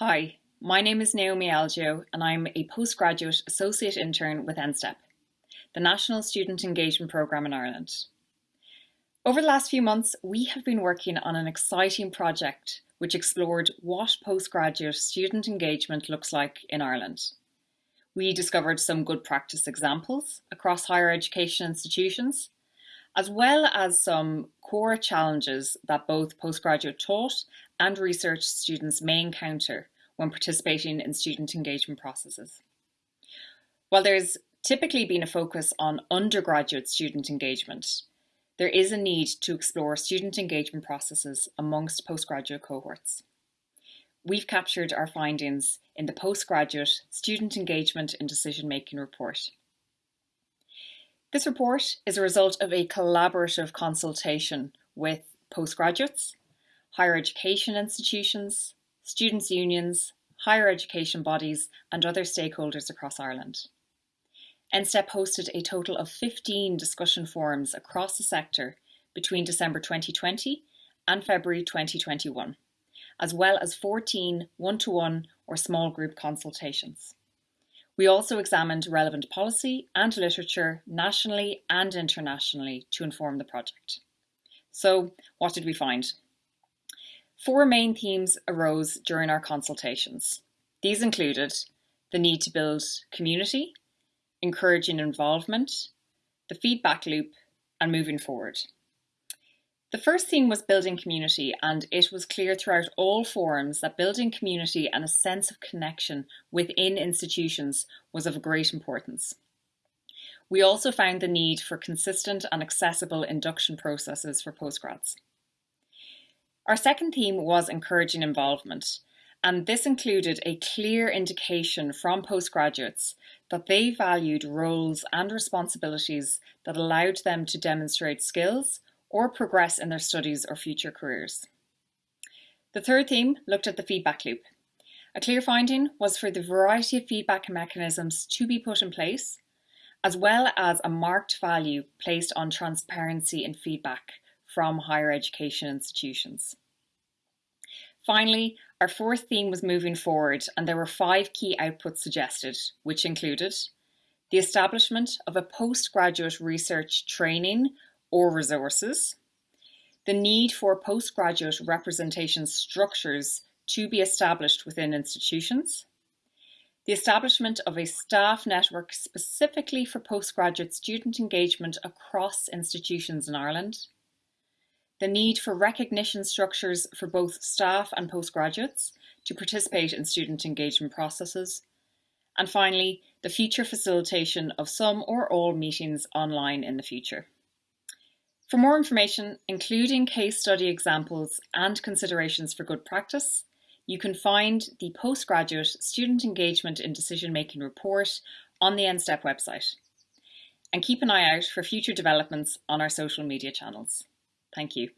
Hi, my name is Naomi Algeo and I'm a postgraduate associate intern with NSTEP, the National Student Engagement Programme in Ireland. Over the last few months, we have been working on an exciting project which explored what postgraduate student engagement looks like in Ireland. We discovered some good practice examples across higher education institutions, as well as some core challenges that both postgraduate taught and research students may encounter when participating in student engagement processes. While there's typically been a focus on undergraduate student engagement, there is a need to explore student engagement processes amongst postgraduate cohorts. We've captured our findings in the Postgraduate Student Engagement in Decision Making report. This report is a result of a collaborative consultation with postgraduates, higher education institutions, students' unions, higher education bodies and other stakeholders across Ireland. NSTEP hosted a total of 15 discussion forums across the sector between December 2020 and February 2021, as well as 14 one-to-one -one or small group consultations. We also examined relevant policy and literature nationally and internationally to inform the project. So what did we find? Four main themes arose during our consultations. These included the need to build community, encouraging involvement, the feedback loop, and moving forward. The first theme was building community, and it was clear throughout all forums that building community and a sense of connection within institutions was of great importance. We also found the need for consistent and accessible induction processes for postgrads. Our second theme was encouraging involvement, and this included a clear indication from postgraduates that they valued roles and responsibilities that allowed them to demonstrate skills or progress in their studies or future careers. The third theme looked at the feedback loop. A clear finding was for the variety of feedback mechanisms to be put in place, as well as a marked value placed on transparency and feedback from higher education institutions. Finally, our fourth theme was moving forward and there were five key outputs suggested, which included the establishment of a postgraduate research training or resources, the need for postgraduate representation structures to be established within institutions, the establishment of a staff network specifically for postgraduate student engagement across institutions in Ireland, the need for recognition structures for both staff and postgraduates to participate in student engagement processes, and finally, the future facilitation of some or all meetings online in the future. For more information, including case study examples and considerations for good practice, you can find the Postgraduate Student Engagement in Decision Making report on the NSTEP website. And keep an eye out for future developments on our social media channels. Thank you.